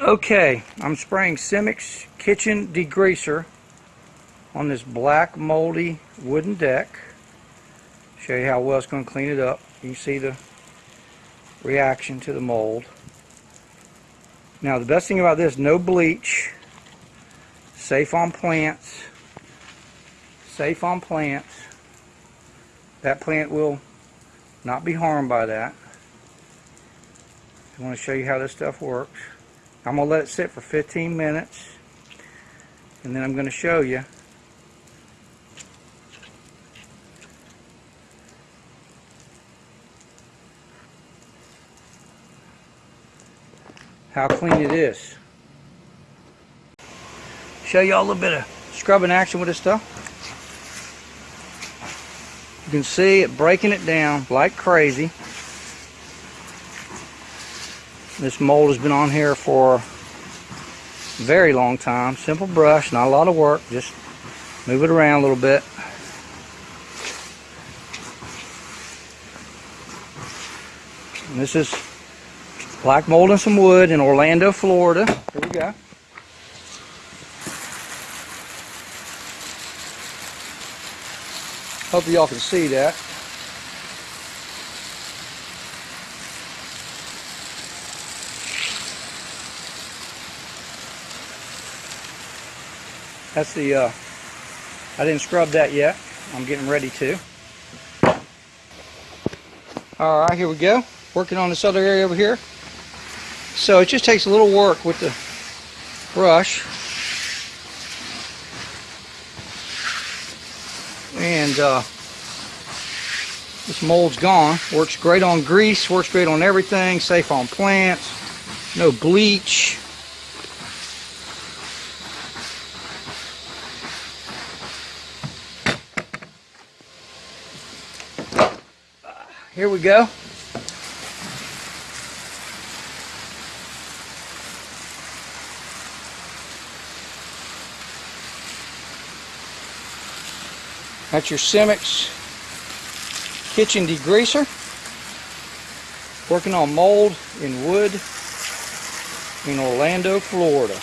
Okay, I'm spraying Simix Kitchen Degreaser on this black moldy wooden deck. Show you how well it's going to clean it up. You see the reaction to the mold. Now the best thing about this, no bleach, safe on plants, safe on plants. That plant will not be harmed by that. I want to show you how this stuff works. I'm going to let it sit for 15 minutes and then I'm going to show you how clean it is. Show you all a little bit of scrubbing action with this stuff. You can see it breaking it down like crazy. This mold has been on here for a very long time. Simple brush, not a lot of work. Just move it around a little bit. And this is black mold and some wood in Orlando, Florida. Here we go. Hope y'all can see that. That's the, uh, I didn't scrub that yet. I'm getting ready to. Alright, here we go. Working on this other area over here. So it just takes a little work with the brush. And uh, this mold's gone. Works great on grease, works great on everything, safe on plants, no bleach. Here we go. That's your Simix kitchen degreaser. Working on mold in wood in Orlando, Florida.